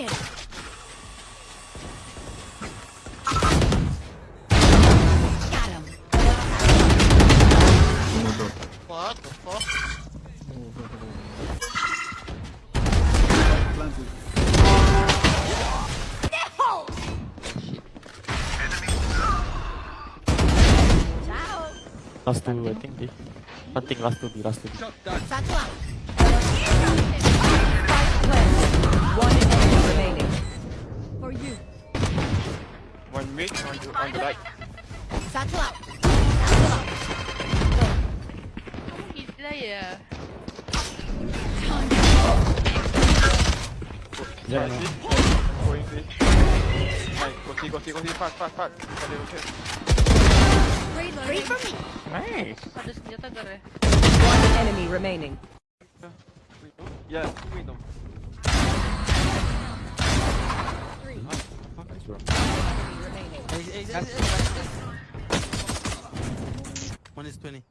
Taken. Got him. What the fuck? Ciao. Last two, I think. They. Hunting last two, B, last two. Satchel One mid, one to on the right. Satchel out. Gila ya. Yeah, Right, no. see? Going see. Nice, go see, go see, go see, fast, fast, fast. Got okay. Free for me. Nice. Ada senjata gak ya? One enemy remaining. Window? Yeah, two window. One is 20.